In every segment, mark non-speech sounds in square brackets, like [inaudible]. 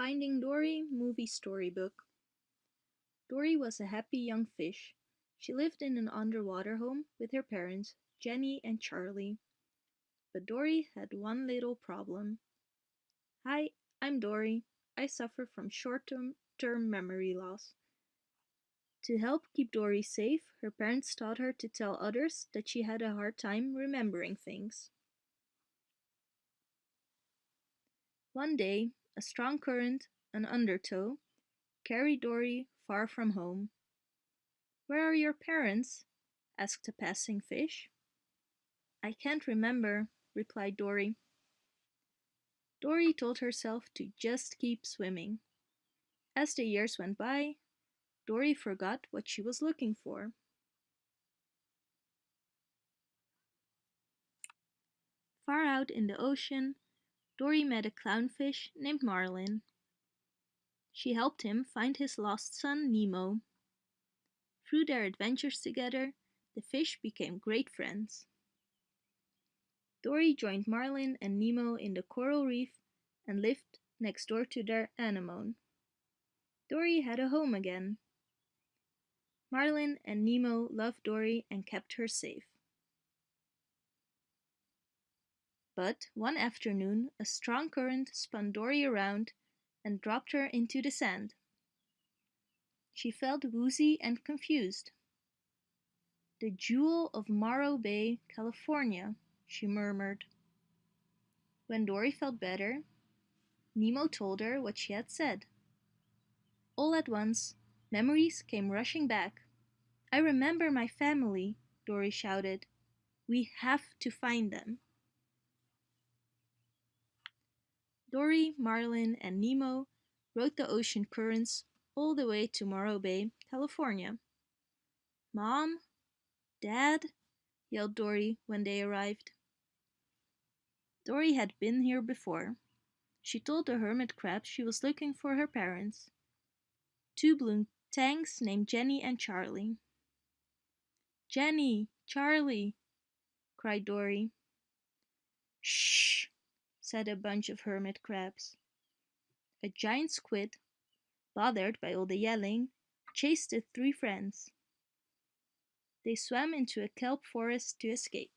Finding Dory movie storybook. Dory was a happy young fish. She lived in an underwater home with her parents, Jenny and Charlie. But Dory had one little problem. Hi, I'm Dory. I suffer from short-term memory loss. To help keep Dory safe, her parents taught her to tell others that she had a hard time remembering things. One day, a strong current, an undertow, carried Dory far from home. Where are your parents? asked a passing fish. I can't remember, replied Dory. Dory told herself to just keep swimming. As the years went by, Dory forgot what she was looking for. Far out in the ocean, Dory met a clownfish named Marlin. She helped him find his lost son Nemo. Through their adventures together, the fish became great friends. Dory joined Marlin and Nemo in the coral reef and lived next door to their anemone. Dory had a home again. Marlin and Nemo loved Dory and kept her safe. But one afternoon a strong current spun Dory around and dropped her into the sand. She felt woozy and confused. The jewel of Morro Bay, California, she murmured. When Dory felt better, Nemo told her what she had said. All at once, Memories came rushing back. I remember my family, Dory shouted. We have to find them. Dory, Marlin, and Nemo rode the ocean currents all the way to Morro Bay, California. Mom? Dad? yelled Dory when they arrived. Dory had been here before. She told the hermit crab she was looking for her parents. Two blue tangs named Jenny and Charlie. Jenny! Charlie! cried Dory. Shh! Said a bunch of hermit crabs. A giant squid, bothered by all the yelling, chased the three friends. They swam into a kelp forest to escape.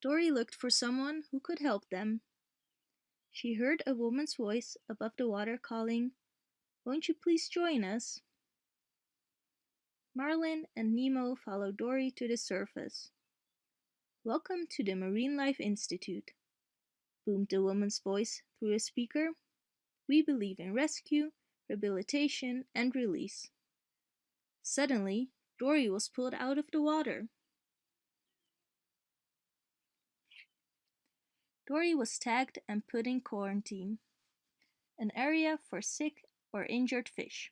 Dory looked for someone who could help them. She heard a woman's voice above the water calling, Won't you please join us? Marlin and Nemo follow Dory to the surface. Welcome to the Marine Life Institute, boomed the woman's voice through a speaker. We believe in rescue, rehabilitation, and release. Suddenly, Dory was pulled out of the water. Dory was tagged and put in quarantine, an area for sick or injured fish.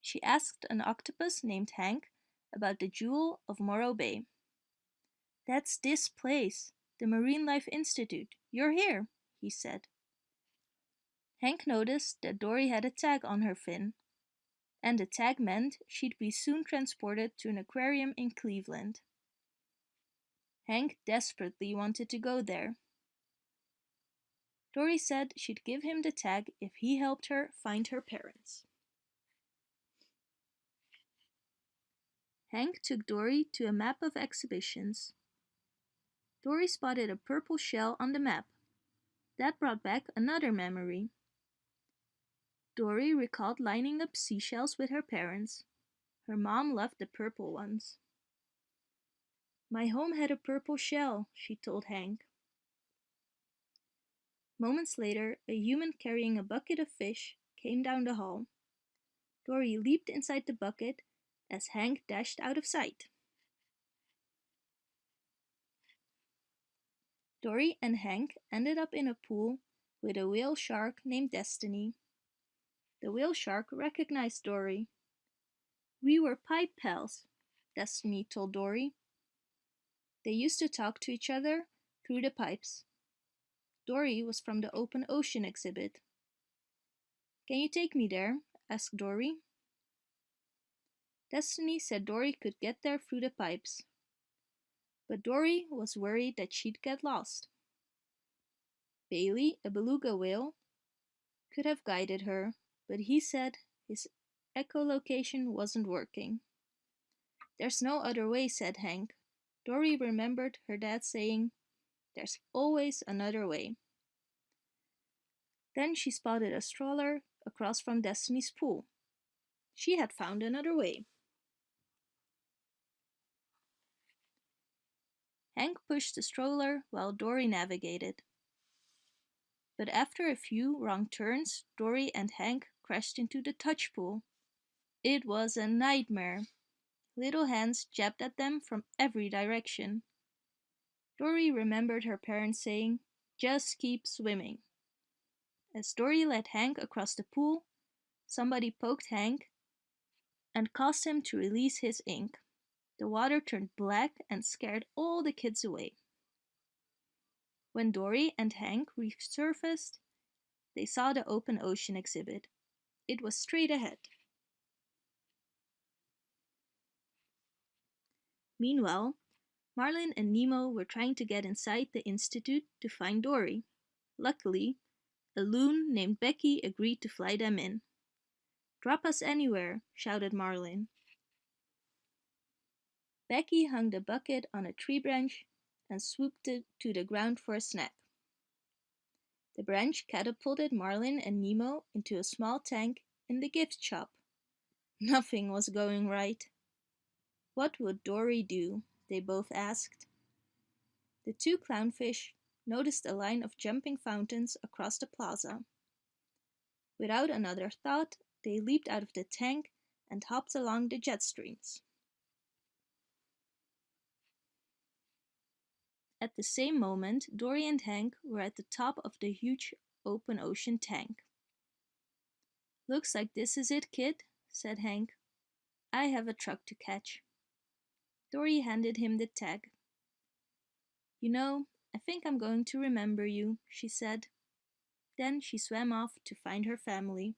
She asked an octopus named Hank about the jewel of Morro Bay. That's this place, the Marine Life Institute. You're here, he said. Hank noticed that Dory had a tag on her fin, and the tag meant she'd be soon transported to an aquarium in Cleveland. Hank desperately wanted to go there. Dory said she'd give him the tag if he helped her find her parents. Hank took Dory to a map of exhibitions. Dory spotted a purple shell on the map. That brought back another memory. Dory recalled lining up seashells with her parents. Her mom loved the purple ones. My home had a purple shell, she told Hank. Moments later, a human carrying a bucket of fish came down the hall. Dory leaped inside the bucket as Hank dashed out of sight. Dory and Hank ended up in a pool with a whale shark named Destiny. The whale shark recognized Dory. We were pipe pals, Destiny told Dory. They used to talk to each other through the pipes. Dory was from the open ocean exhibit. Can you take me there? asked Dory. Destiny said Dory could get there through the pipes. But Dory was worried that she'd get lost. Bailey, a beluga whale, could have guided her, but he said his echolocation wasn't working. There's no other way, said Hank. Dory remembered her dad saying, There's always another way. Then she spotted a stroller across from Destiny's pool. She had found another way. Hank pushed the stroller while Dory navigated. But after a few wrong turns, Dory and Hank crashed into the touch pool. It was a nightmare. Little hands jabbed at them from every direction. Dory remembered her parents saying, just keep swimming. As Dory led Hank across the pool, somebody poked Hank and caused him to release his ink. The water turned black and scared all the kids away. When Dory and Hank resurfaced, they saw the open ocean exhibit. It was straight ahead. Meanwhile, Marlin and Nemo were trying to get inside the Institute to find Dory. Luckily, a loon named Becky agreed to fly them in. Drop us anywhere, shouted Marlin. Becky hung the bucket on a tree branch and swooped it to the ground for a snack. The branch catapulted Marlin and Nemo into a small tank in the gift shop. [laughs] Nothing was going right. What would Dory do? they both asked. The two clownfish noticed a line of jumping fountains across the plaza. Without another thought, they leaped out of the tank and hopped along the jet streams. At the same moment, Dory and Hank were at the top of the huge open ocean tank. Looks like this is it, kid, said Hank. I have a truck to catch. Dory handed him the tag. You know, I think I'm going to remember you, she said. Then she swam off to find her family.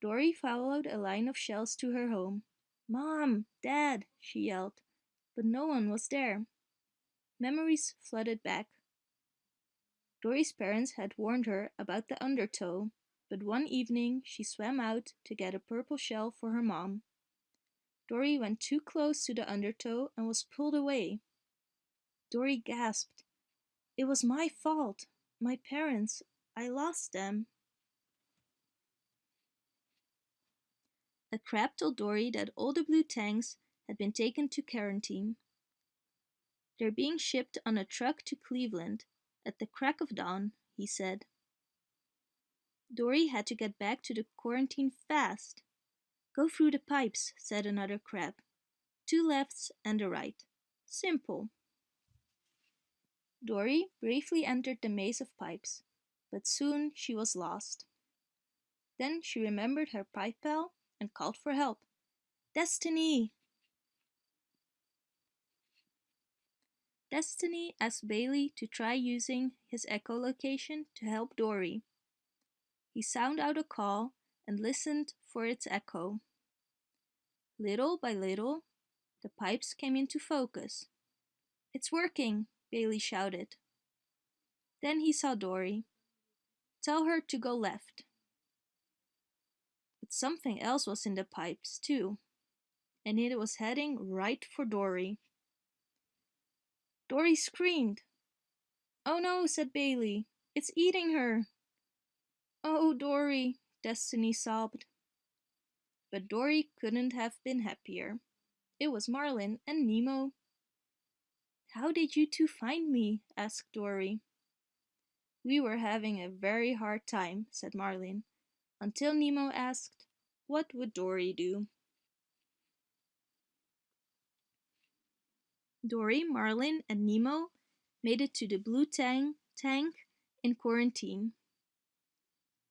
Dory followed a line of shells to her home. Mom! Dad! she yelled, but no one was there. Memories flooded back. Dory's parents had warned her about the undertow, but one evening she swam out to get a purple shell for her mom. Dory went too close to the undertow and was pulled away. Dory gasped. It was my fault. My parents. I lost them. A crab told Dory that all the blue tangs had been taken to quarantine. They're being shipped on a truck to Cleveland at the crack of dawn, he said. Dory had to get back to the quarantine fast. Go through the pipes, said another crab. Two lefts and a right. Simple. Dory briefly entered the maze of pipes, but soon she was lost. Then she remembered her pipe pal and called for help. Destiny! Destiny asked Bailey to try using his echolocation to help Dory. He sounded out a call and listened for its echo. Little by little, the pipes came into focus. It's working, Bailey shouted. Then he saw Dory. Tell her to go left. But something else was in the pipes, too, and it was heading right for Dory. Dory screamed. Oh no, said Bailey. It's eating her. Oh, Dory, Destiny sobbed. But Dory couldn't have been happier. It was Marlin and Nemo. How did you two find me? asked Dory. We were having a very hard time, said Marlin, until Nemo asked, what would Dory do? Dory, Marlin, and Nemo made it to the blue tang tank in quarantine.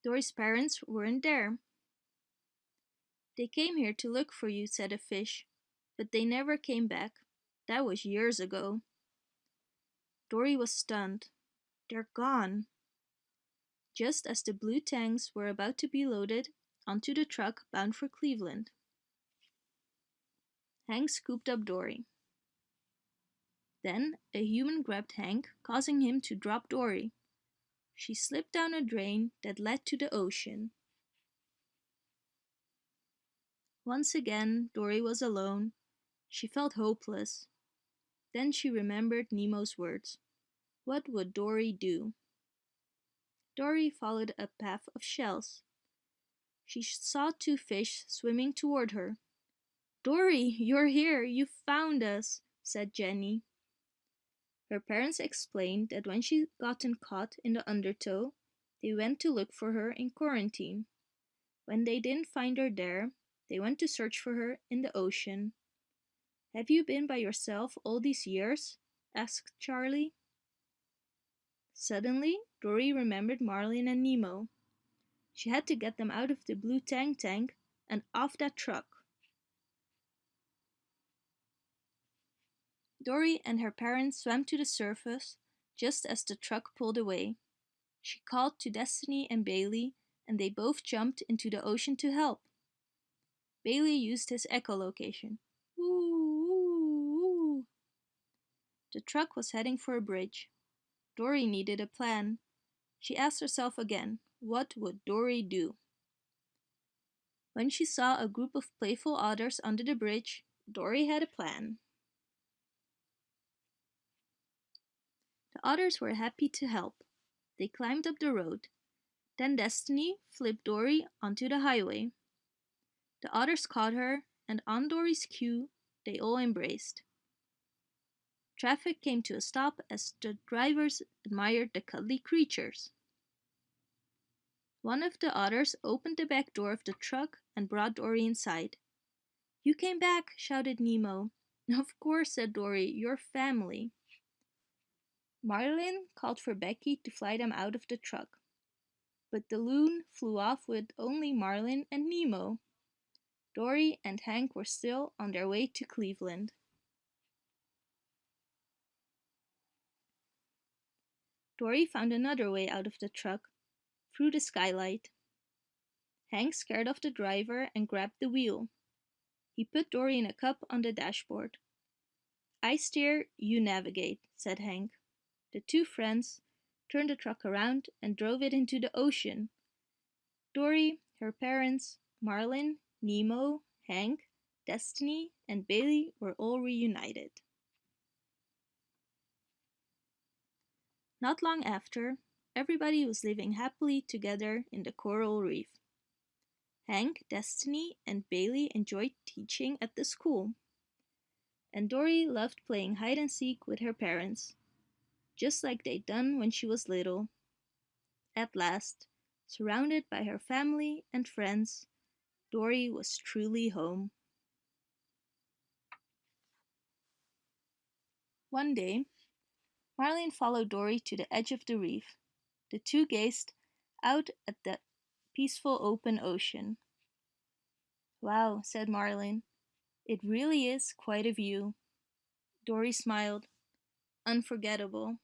Dory's parents weren't there. They came here to look for you, said a fish, but they never came back. That was years ago. Dory was stunned. They're gone. Just as the blue tangs were about to be loaded onto the truck bound for Cleveland. Hank scooped up Dory. Then a human grabbed Hank, causing him to drop Dory. She slipped down a drain that led to the ocean. Once again, Dory was alone. She felt hopeless. Then she remembered Nemo's words. What would Dory do? Dory followed a path of shells. She saw two fish swimming toward her. Dory, you're here! You found us, said Jenny. Her parents explained that when she gotten caught in the undertow, they went to look for her in quarantine. When they didn't find her there, they went to search for her in the ocean. Have you been by yourself all these years? asked Charlie. Suddenly, Dory remembered Marlin and Nemo. She had to get them out of the blue tang tank and off that truck. Dory and her parents swam to the surface just as the truck pulled away. She called to Destiny and Bailey and they both jumped into the ocean to help. Bailey used his echolocation. Ooh, ooh, ooh. The truck was heading for a bridge. Dory needed a plan. She asked herself again, what would Dory do? When she saw a group of playful otters under the bridge, Dory had a plan. The others were happy to help. They climbed up the road. Then Destiny flipped Dory onto the highway. The others caught her, and on Dory's cue, they all embraced. Traffic came to a stop as the drivers admired the cuddly creatures. One of the others opened the back door of the truck and brought Dory inside. You came back, shouted Nemo. Of course, said Dory, your family. Marlin called for Becky to fly them out of the truck. But the loon flew off with only Marlin and Nemo. Dory and Hank were still on their way to Cleveland. Dory found another way out of the truck, through the skylight. Hank scared off the driver and grabbed the wheel. He put Dory in a cup on the dashboard. I steer, you navigate, said Hank. The two friends turned the truck around and drove it into the ocean. Dory, her parents, Marlin, Nemo, Hank, Destiny, and Bailey were all reunited. Not long after, everybody was living happily together in the coral reef. Hank, Destiny, and Bailey enjoyed teaching at the school. And Dory loved playing hide and seek with her parents just like they'd done when she was little. At last, surrounded by her family and friends, Dory was truly home. One day, Marlin followed Dory to the edge of the reef. The two gazed out at the peaceful open ocean. Wow, said Marlin. It really is quite a view. Dory smiled. Unforgettable.